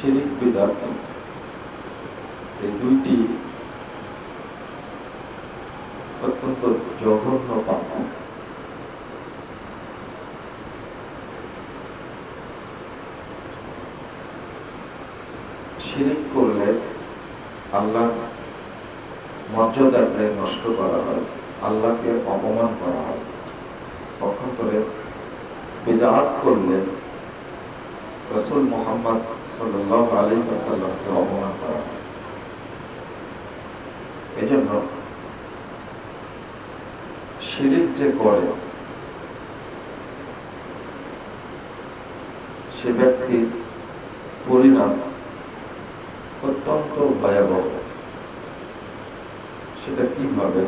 শিরিক বিদার্থ। এই দুইটি অত্যন্ত জঘন্য পাপ। শিরিক করলে আল্লাহ মর্যাদাকে নষ্ট করা হয়, আল্লাহকে অপমান করা হয়। পক্ষান্তরে বিদাত করলে রসুল মোহাম্মদ সাল্লাহ আলী আসাল্লামকে অপমান করা এজন্য শিরিক যে করে, সে ব্যক্তির পরিণাম অত্যন্ত ভয়াবহ। সেটা কীভাবে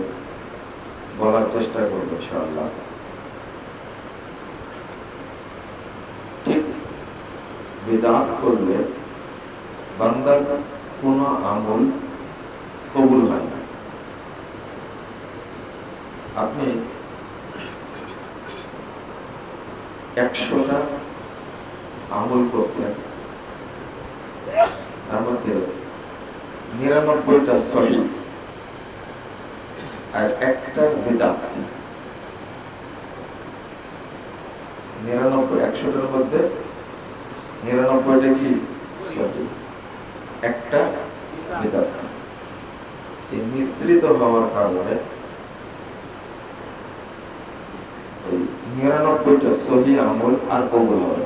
বলার চেষ্টা করব ইনশাআল্লাহ? বেদাত করলে বান্দার কোন আমল কবুল হয় না। আপনি একশোটা আমল করছেন, তার মধ্যে নিরানব্বইটা সহি আর একটা বেদাত। নিরানব্বই, একশোটার মধ্যে নিরানব্বইটা কি? একটা এই মিশ্রিত হওয়ার কারণে নিরানব্বইটা সহি আমল আর কবুল হবে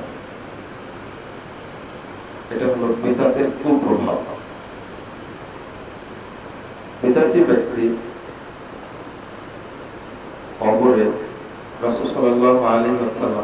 এটা হলো বেদাতের কুপ্রভাব। বেদাতি ব্যক্তি কবরে রাসূল সাল্লাল্লাহু আলাইহি ওয়াসাল্লামের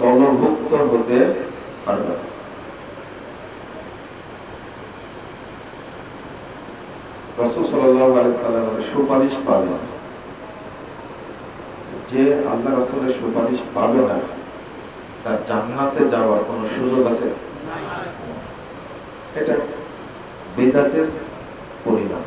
দলভুক্ত হতে পারবে সুপারিশ পাবে যে আল্লাহ রাসূলের সুপারিশ পাবে না, তার জান্নাতে যাওয়ার কোনো সুযোগ আছে? এটা বেদাতের পরিণাম।